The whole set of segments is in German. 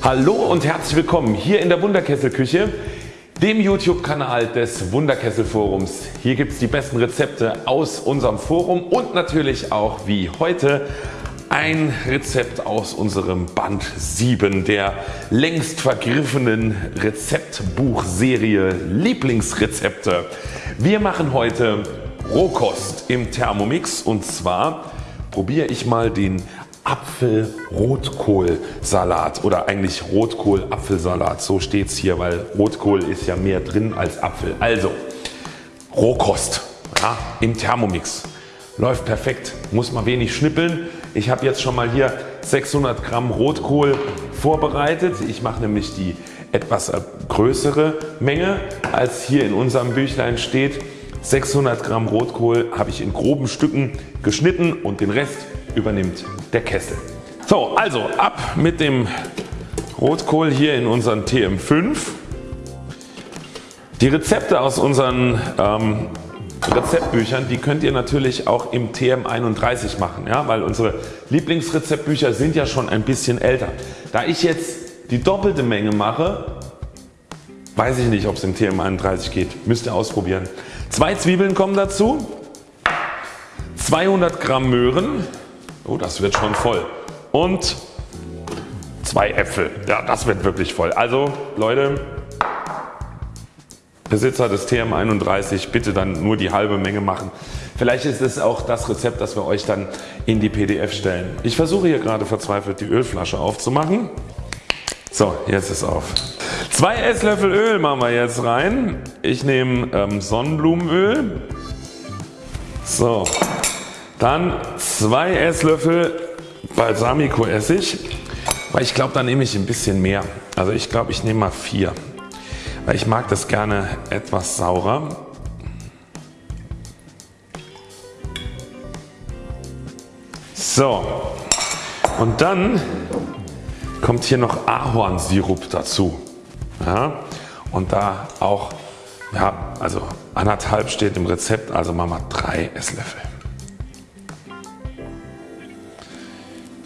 Hallo und herzlich willkommen hier in der Wunderkesselküche, dem YouTube Kanal des Wunderkessel Forums. Hier gibt es die besten Rezepte aus unserem Forum und natürlich auch wie heute ein Rezept aus unserem Band 7 der längst vergriffenen Rezeptbuchserie Lieblingsrezepte. Wir machen heute Rohkost im Thermomix und zwar probiere ich mal den Apfel-Rotkohl-Salat oder eigentlich Rotkohl-Apfelsalat. So steht es hier, weil Rotkohl ist ja mehr drin als Apfel. Also Rohkost ja, im Thermomix. Läuft perfekt, muss man wenig schnippeln. Ich habe jetzt schon mal hier 600 Gramm Rotkohl vorbereitet. Ich mache nämlich die etwas größere Menge als hier in unserem Büchlein steht. 600 Gramm Rotkohl habe ich in groben Stücken geschnitten und den Rest übernimmt der Kessel. So also ab mit dem Rotkohl hier in unseren TM5. Die Rezepte aus unseren ähm, Rezeptbüchern die könnt ihr natürlich auch im TM31 machen, ja, weil unsere Lieblingsrezeptbücher sind ja schon ein bisschen älter. Da ich jetzt die doppelte Menge mache, weiß ich nicht ob es im TM31 geht, müsst ihr ausprobieren. Zwei Zwiebeln kommen dazu, 200 Gramm Möhren, oh das wird schon voll und zwei Äpfel, ja das wird wirklich voll. Also Leute Besitzer des TM31 bitte dann nur die halbe Menge machen. Vielleicht ist es auch das Rezept das wir euch dann in die PDF stellen. Ich versuche hier gerade verzweifelt die Ölflasche aufzumachen. So jetzt ist auf. Zwei Esslöffel Öl machen wir jetzt rein. Ich nehme ähm, Sonnenblumenöl. So. Dann zwei Esslöffel Balsamico Essig. Weil ich glaube da nehme ich ein bisschen mehr. Also ich glaube ich nehme mal vier weil ich mag das gerne etwas saurer. So und dann kommt hier noch Ahornsirup dazu ja, und da auch ja, also anderthalb steht im Rezept also machen wir drei Esslöffel.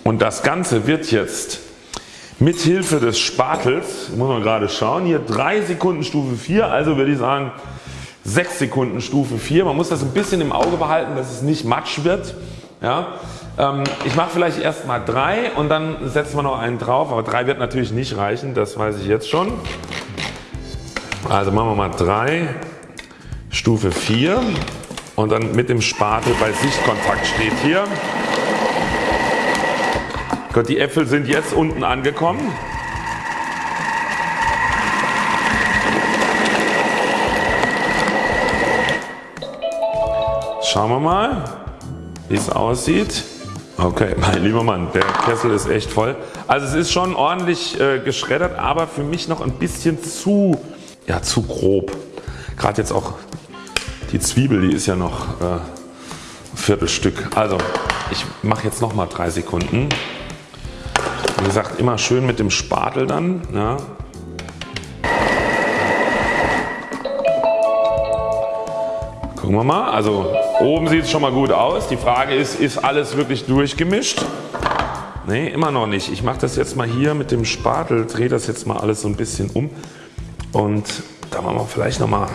Und das Ganze wird jetzt mit Hilfe des Spatels, muss man gerade schauen, hier 3 Sekunden Stufe 4, also würde ich sagen 6 Sekunden Stufe 4. Man muss das ein bisschen im Auge behalten, dass es nicht matsch wird. Ja. Ähm, ich mache vielleicht erst mal 3 und dann setzen wir noch einen drauf, aber 3 wird natürlich nicht reichen, das weiß ich jetzt schon. Also machen wir mal 3, Stufe 4 und dann mit dem Spatel bei Sichtkontakt steht hier Gut, die Äpfel sind jetzt unten angekommen. Schauen wir mal wie es aussieht. Okay mein lieber Mann der Kessel ist echt voll. Also es ist schon ordentlich äh, geschreddert aber für mich noch ein bisschen zu, ja, zu grob. Gerade jetzt auch die Zwiebel die ist ja noch äh, ein Viertelstück. Also ich mache jetzt noch mal drei Sekunden. Wie gesagt immer schön mit dem Spatel dann. Ja. Gucken wir mal. Also oben sieht es schon mal gut aus. Die Frage ist, ist alles wirklich durchgemischt? Ne, immer noch nicht. Ich mache das jetzt mal hier mit dem Spatel, drehe das jetzt mal alles so ein bisschen um und da machen wir vielleicht noch mal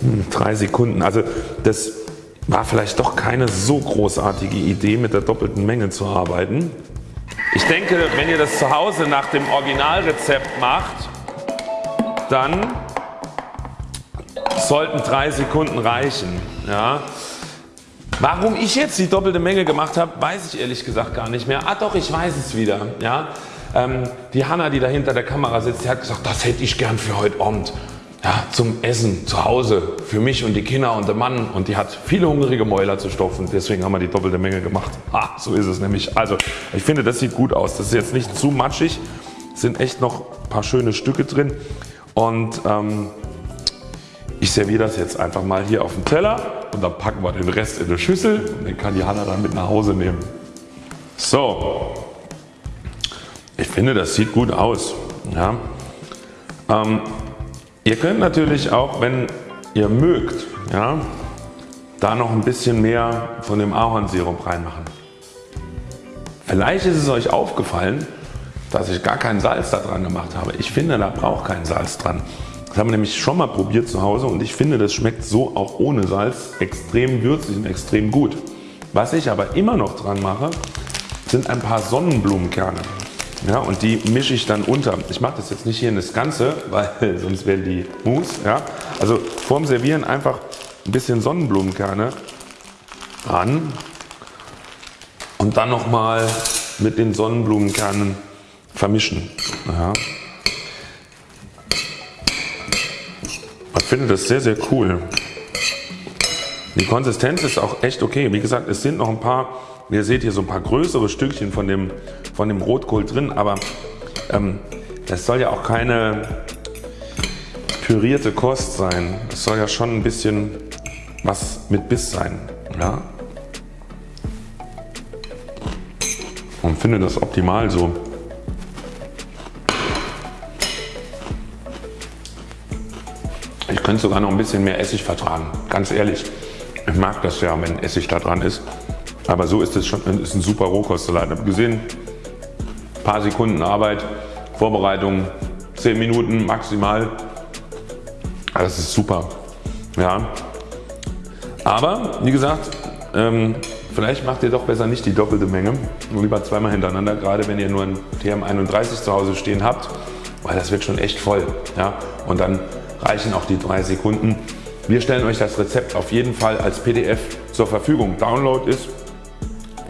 hm, drei Sekunden. Also das war vielleicht doch keine so großartige Idee mit der doppelten Menge zu arbeiten. Ich denke wenn ihr das zu Hause nach dem Originalrezept macht, dann sollten 3 Sekunden reichen. Ja. Warum ich jetzt die doppelte Menge gemacht habe, weiß ich ehrlich gesagt gar nicht mehr. Ah doch, ich weiß es wieder. Ja. Ähm, die Hanna, die da hinter der Kamera sitzt, die hat gesagt, das hätte ich gern für heute Abend ja, zum Essen zu Hause für mich und die Kinder und der Mann und die hat viele hungrige Mäuler zu stopfen. Deswegen haben wir die doppelte Menge gemacht. Ha, so ist es nämlich. Also ich finde das sieht gut aus. Das ist jetzt nicht zu matschig. Sind echt noch ein paar schöne Stücke drin und ähm, ich serviere das jetzt einfach mal hier auf den Teller und dann packen wir den Rest in eine Schüssel und den kann die Hanna dann mit nach Hause nehmen. So, ich finde das sieht gut aus. Ja. Ähm, Ihr könnt natürlich auch wenn ihr mögt ja, da noch ein bisschen mehr von dem Ahornsirup reinmachen. Vielleicht ist es euch aufgefallen dass ich gar kein Salz da dran gemacht habe. Ich finde da braucht kein Salz dran. Das haben wir nämlich schon mal probiert zu Hause und ich finde das schmeckt so auch ohne Salz extrem würzig und extrem gut. Was ich aber immer noch dran mache sind ein paar Sonnenblumenkerne. Ja, und die mische ich dann unter. Ich mache das jetzt nicht hier in das Ganze, weil sonst werden die Mousse. Ja. Also vorm Servieren einfach ein bisschen Sonnenblumenkerne ran und dann nochmal mit den Sonnenblumenkernen vermischen. Ja. Ich finde das sehr sehr cool. Die Konsistenz ist auch echt okay. Wie gesagt es sind noch ein paar, ihr seht hier so ein paar größere Stückchen von dem, von dem Rotkohl drin, aber ähm, das soll ja auch keine pürierte Kost sein. Es soll ja schon ein bisschen was mit Biss sein. Ja? Und finde das optimal so. Ich könnte sogar noch ein bisschen mehr Essig vertragen, ganz ehrlich. Ich mag das ja, wenn Essig da dran ist. Aber so ist es schon ist ein super Rohkostsalat. Habe gesehen, ein paar Sekunden Arbeit, Vorbereitung, 10 Minuten maximal. Das ist super. Ja. Aber wie gesagt, ähm, vielleicht macht ihr doch besser nicht die doppelte Menge, nur lieber zweimal hintereinander, gerade wenn ihr nur ein TM31 zu Hause stehen habt, weil das wird schon echt voll. Ja. Und dann reichen auch die 3 Sekunden. Wir stellen euch das Rezept auf jeden Fall als PDF zur Verfügung. Download ist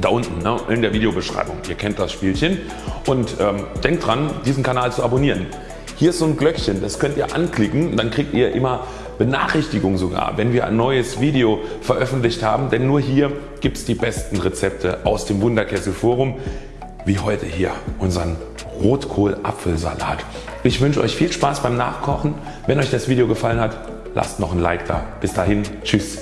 da unten ne, in der Videobeschreibung. Ihr kennt das Spielchen und ähm, denkt dran diesen Kanal zu abonnieren. Hier ist so ein Glöckchen, das könnt ihr anklicken, dann kriegt ihr immer Benachrichtigung sogar, wenn wir ein neues Video veröffentlicht haben, denn nur hier gibt es die besten Rezepte aus dem Wunderkessel Forum, wie heute hier unseren Rotkohl-Apfelsalat. Ich wünsche euch viel Spaß beim Nachkochen. Wenn euch das Video gefallen hat, lasst noch ein Like da. Bis dahin, tschüss.